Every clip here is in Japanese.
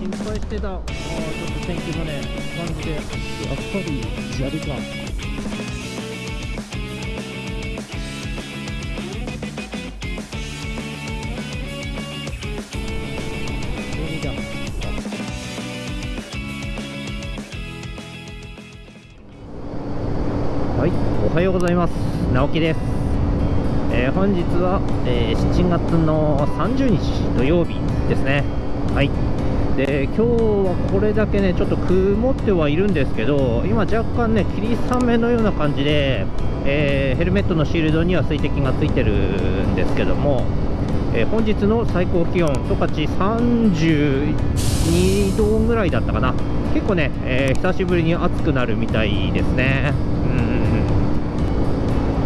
心配してたあーちょっと天気もね感じでやっぱり砂利かはい、おはようございます。直樹です。えー本日は、えー7月の30日土曜日ですね。はい。で、今日はこれだけね、ちょっと曇ってはいるんですけど、今若干ね、霧雨のような感じで、えーヘルメットのシールドには水滴がついてるんですけども、えー本日の最高気温、十勝32度ぐらいだったかな。結構ね、えー久しぶりに暑くなるみたいですね。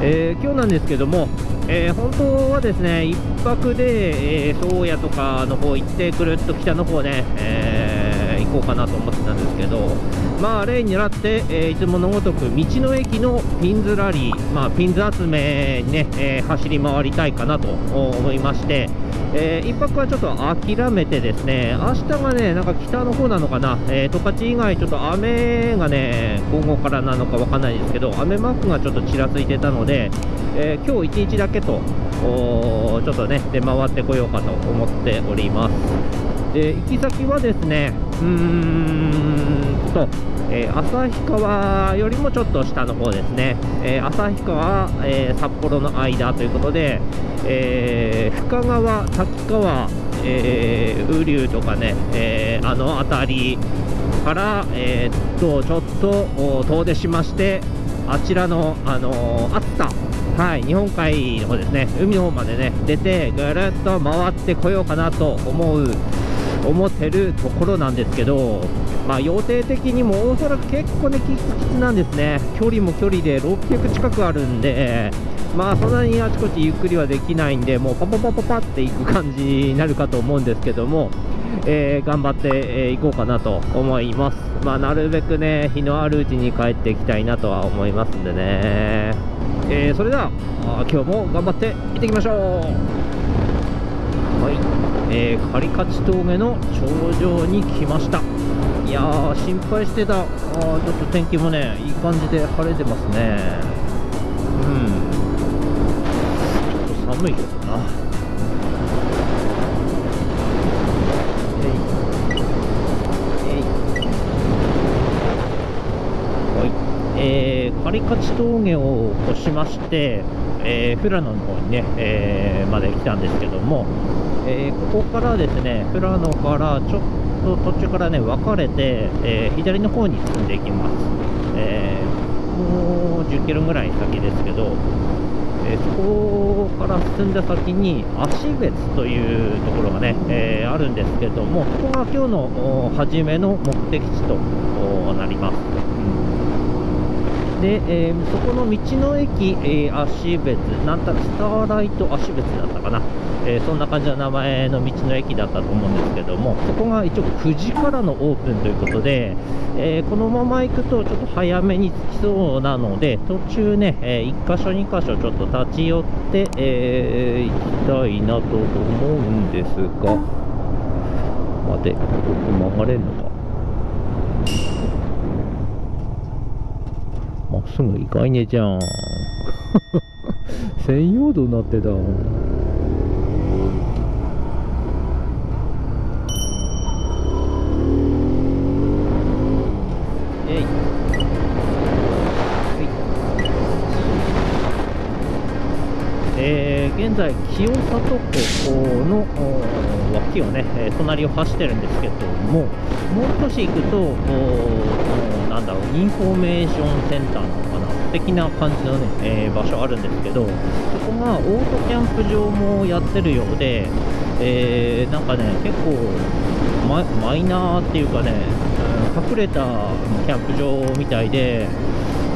えー今日なんですけども、えー本当はですね1泊で、えー、宗谷とかの方行ってくるっと北の方ね、えー行こうかなと思ってたんですけど、まあ、例に狙って、えいつものごとく道の駅のピンズラリー、まあ、ピンズ集めにね、え走り回りたいかなと思いまして、えー一泊はちょっと諦めてですね明日がねなんか北の方なのかな、えー十勝以外ちょっと雨がね午後からなのかわかんないですけど雨マークがちょっとちらついてたので、えー今日1日だけとおちょっとね出回ってこようかと思っております。で行き先はですねーん。と、えー旭川よりもちょっと下の方ですね、えー旭川、えー札幌の間ということで、えー深川、滝川、えー雨竜とかね、えーあの辺りから、えーっとちょっと遠出しましてあちらの、あのー熱田はい、日本海の方ですね、海の方までね、出て、ぐるっと回ってこようかなと思う、思ってるところなんですけど、まあ、予定的にもおそらく結構ね、きつきつなんですね、距離も距離で600近くあるんで、まあ、そんなにあちこちゆっくりはできないんで、もうパパパパパっていく感じになるかと思うんですけども、えー頑張ってい、え行こうかなと思います。まあ、なるべくね、日のあるうちに帰っていきたいなとは思いますんでね。えーそれでは、今日も頑張って行ってきましょうはい、えー、カリカチ峠の頂上に来ました。いやー、心配してた、あちょっと天気もね、いい感じで晴れてますね。うん、ちょっと寒いけどな。えいはい、えー、カリカチ峠を越しまして、えー、富良野の方にね、えーまで来たんですけども、えーここからですね、富良野からちょっと途中からね、分かれて、えー左の方に進んでいきます。えーもう10キロぐらい先ですけど、えそこから進んだ先に芦別というところがね、えあるんですけども、ここが今日の初めの目的地となります。で、えーそこの道の駅、えー、芦別、なんたらスターライト芦別だったかな、えーそんな感じの名前の道の駅だったと思うんですけども、そこが一応9時からのオープンということで、えーこのまま行くとちょっと早めに着きそうなので、途中ね、え1箇所、2箇所ちょっと立ち寄って、え行きたいなと思うんですが、待て、ここ曲がれるのか。まっすぐ行かいねじゃん。専用道になってた。えい。えー現在、清里湖の脇をね、え隣を走ってるんですけども、もう少し行くと、おおなんだろう、インフォメーションセンターなのかな、的な感じのね、えー場所あるんですけど、そこがオートキャンプ場もやってるようで、えーなんかね、結構マ、マイナーっていうかね、うん隠れたキャンプ場みたいで、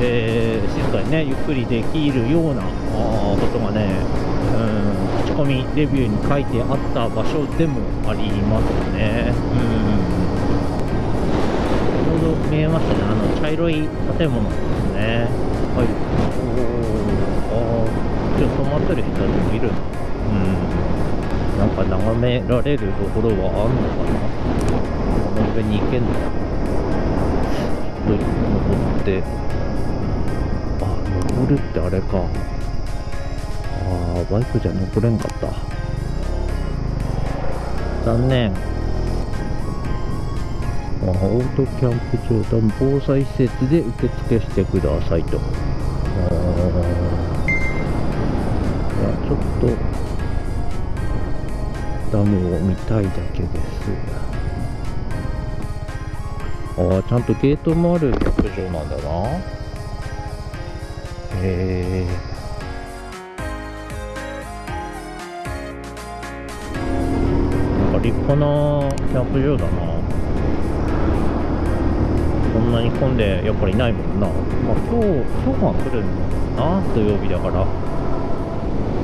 えー静かにね、ゆっくりできるようなことがね、口コミレビューに書いてあった場所でもありますね。うん。ちょうど見えましたね、あの茶色い建物ですね。はい。おーあちょっと止まってる人たちもいる。うん。なん。か眺められるところはあるのかなこの上に行けん。のちょっと登ってあ登るってあれかーバイクじゃ登れんかった。残念。あオートキャンプ場と防災施設で受付してくださいと。あーいやちょっとダムを見たいだけです。ああちゃんとゲートもあるキャンプ場なんだな。へえなんか立派なキャンプ場だな。こんなに混んでやっぱりないもんな。まあ今日今日は来るのかな土曜日だから。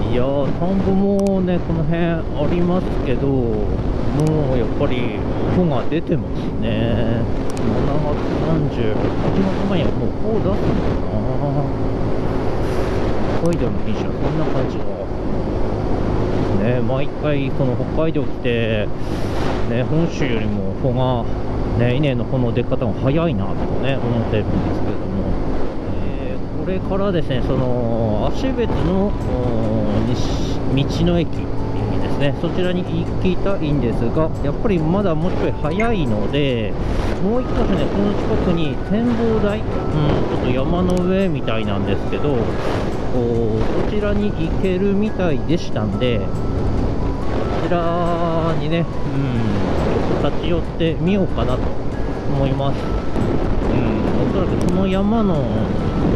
いやー田んぼもねこの辺ありますけどもうやっぱり穂が出てますね。7月30 8月前にはもう穂出すのかな。北海道の品種はそんな感じのね。毎回その北海道来てね本州よりも穂がね稲の穂の出方が早いなとね思ってるんですけれども。えーこれからですね、その芦別の道の駅ですね、そちらに行きたいんですが、やっぱりまだもうちょい早いので、もう一箇所ね、この近くに展望台、うん、ちょっと山の上みたいなんですけど、おそちらに行けるみたいでしたんで、こちらにね、うん、ちょっと立ち寄ってみようかなと思います。うん、おそらくその山の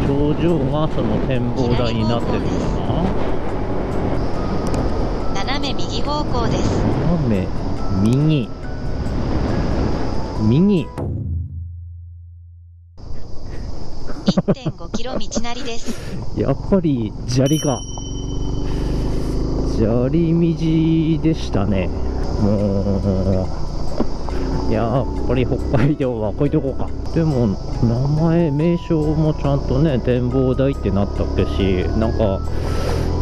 頂上がその展望台になってるのかな斜め右方向です。斜め右右1.5キロ道なりです。やっぱり砂利が。砂利道でしたね。もうやっぱり北海道はこういうとこか。でも名前名称もちゃんとね展望台ってなったっけしなんか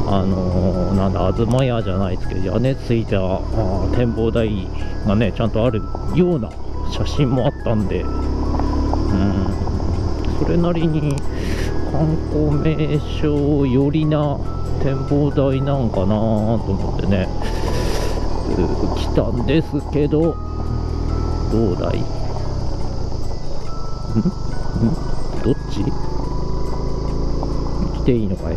あのーなんだ東屋じゃないですけど屋根ついた展望台がねちゃんとあるような写真もあったんで。うん。それなりに観光名所寄りな展望台なんかなと思ってね。来たんですけどどうだい？ん？ん？どっち？来ていいのかい？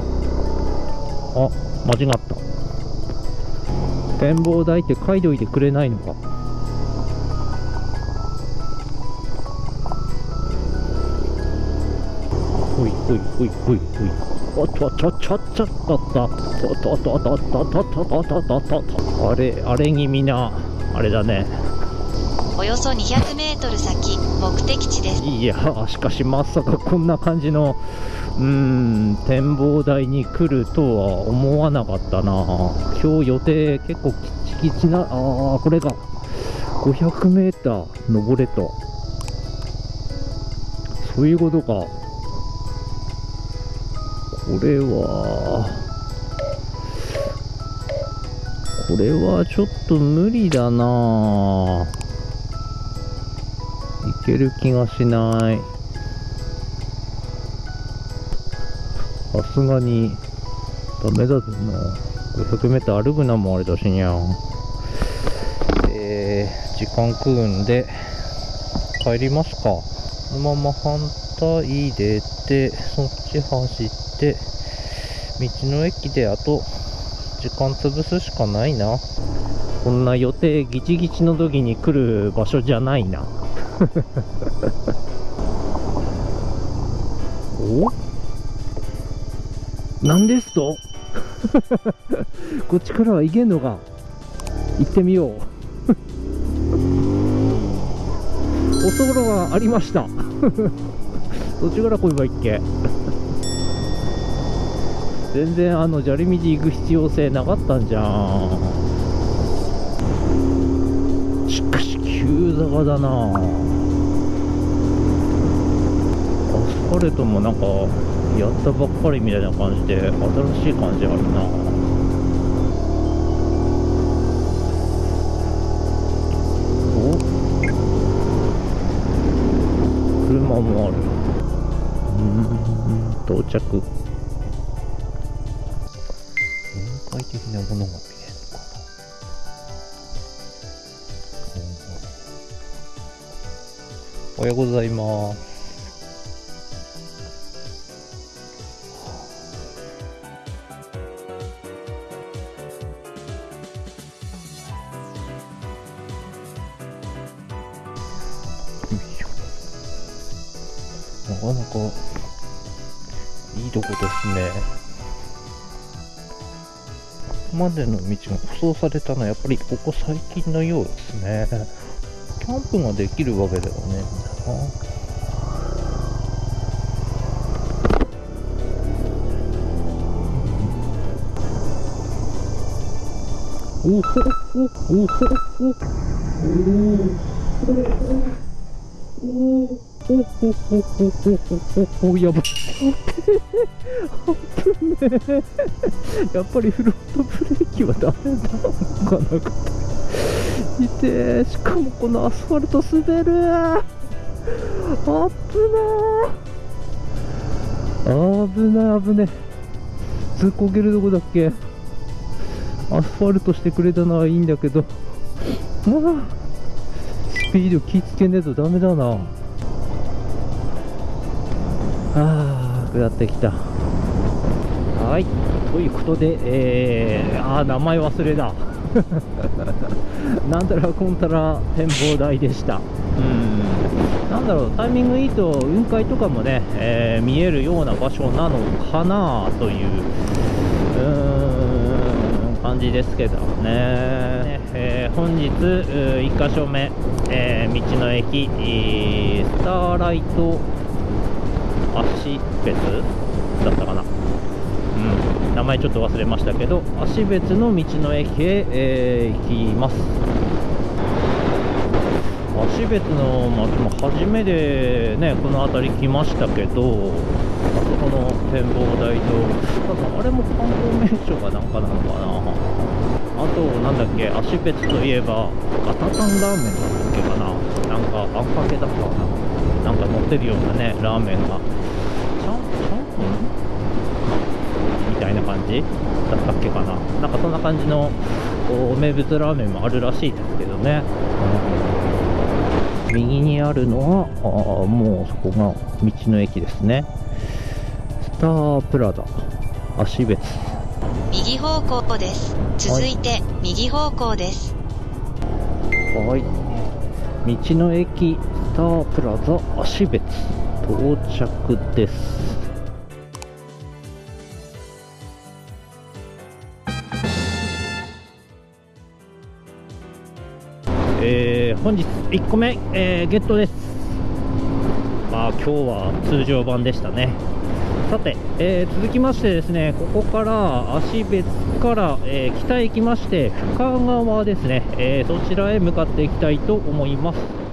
あ間違った。展望台って書いといてくれないのか？ほいほいほいほいほいおっとっとっとっとっとっとっとっとっとっとっとっとっとっとっとあれあれ気味なあれだねおよそ200メートル先、目的地です。いやしかしまさかこんな感じのうーん展望台に来るとは思わなかったな今日予定結構きちきちなあーこれが 500m 登れとそういうことかこれは。これはちょっと無理だな。いける気がしない。さすがに。ダメだぜな。500m 歩くなもあれだしにゃん。えー、時間食うんで帰りますか。このまま反対出てそっち走って道の駅であと時間潰すしかないな。こんな予定ギチギチの時に来る場所じゃないな。お？なんですと？こっちからは行けんのか？行ってみよう。おそろがありましたそっちから来ればいいっけ？全然あの砂利道行く必要性なかったんじゃん。しかし急坂だな。アスファルトもなんかやったばっかりみたいな感じで新しい感じあるな。お？山もある。うん。到着。雲海的なものが見えるのかなおはようござい。ますよいしょかなかいいとこですね。ここまでの道が舗装されたのはやっぱりここ最近のようですね。キャンプができるわけではねえんだな。おほおおほおおおおやばい危ねえやっぱりフロントブレーキはダメなのかなか痛えしかもこのアスファルト滑るあっぶな危ない危ねえ突っこけるとこだっけアスファルトしてくれたのはいいんだけどまあスピード気ぃつけねえとダメだなあー下ってきた。はい。ということでえー、あー名前忘れだ。なんたらこんたら展望台でした。うん。なんだろうタイミングいいと雲海とかもね、えー見えるような場所なのかなといううーん感じですけどね、えー本日1箇所目、えー道の駅、えースターライト足別だったかな。うん、名前ちょっと忘れましたけど芦別の道の駅へ、えー行きます。芦別の町も初めてねこの辺り来ましたけどあそこの展望台と多分あれも観光名所かなんかなのかな。あとなんだっけ芦別といえばガタタンラーメンだっけかな。なんかあんかけだったかななんか乗ってるようなねラーメンが。ちゃんちゃんぽんみたいな感じ？だったっけかな。なんかそんな感じの名物ラーメンもあるらしいですけどね、うん右にあるのはあーもうそこが道の駅ですね。スタープラザ。芦別。右方向です。続いて、右方向です。はい道の駅スタープラザ芦別到着です。えー本日1個目、えーゲットです。まあ今日は通常版でしたね。さて、えー続きましてですねここから芦別から、えー北へ行きまして深川ですね、えーそちらへ向かっていきたいと思います。